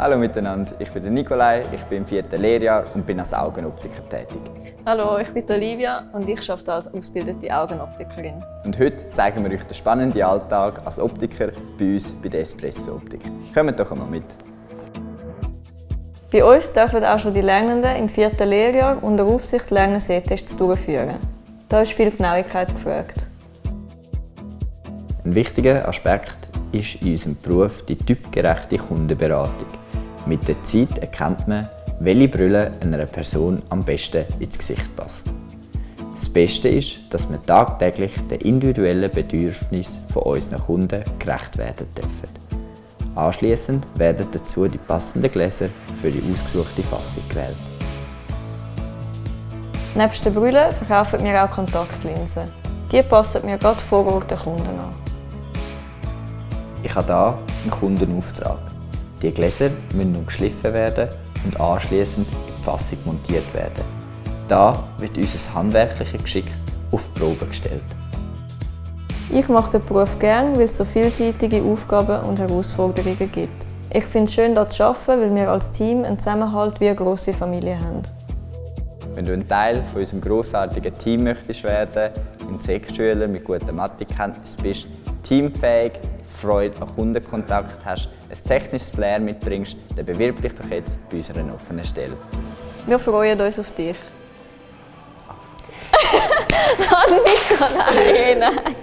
Hallo miteinander, ich bin Nikolai, ich bin im vierten Lehrjahr und bin als Augenoptiker tätig. Hallo, ich bin Olivia und ich arbeite als ausgebildete Augenoptikerin. Und heute zeigen wir euch den spannenden Alltag als Optiker bei uns bei der Espresso Optik. Kommt doch einmal mit! Bei uns dürfen auch schon die Lernenden im vierten Lehrjahr unter Aufsicht Lernen-Sehtests durchführen. Da ist viel Genauigkeit gefragt. Ein wichtiger Aspekt ist in unserem Beruf die typgerechte Kundenberatung. Mit der Zeit erkennt man, welche Brille einer Person am besten ins Gesicht passt. Das Beste ist, dass wir tagtäglich den individuellen Bedürfnissen von unseren Kunden gerecht werden dürfen. Anschließend werden dazu die passenden Gläser für die ausgesuchte Fassung gewählt. Neben den Brillen verkaufen wir auch Kontaktlinsen. Die passen mir gerade vor Ort den Kunden an. Ich habe hier einen Kundenauftrag. Die Gläser müssen nun geschliffen werden und anschließend in die Fassung montiert werden. Da wird unser handwerkliches Geschick auf die Probe gestellt. Ich mache den Beruf gerne, weil es so vielseitige Aufgaben und Herausforderungen gibt. Ich finde es schön, hier zu arbeiten, weil wir als Team einen Zusammenhalt wie eine grosse Familie haben. Wenn du ein Teil von unserem grossartigen Team möchtest werden, ein Sekschüler mit guten Mathekenntnissen bist, teamfähig, Freude an Kundenkontakt hast, ein technisches Flair mitbringst, dann bewirb dich doch jetzt bei unserer offenen Stelle. Wir freuen uns auf dich. Nico, nein, nein.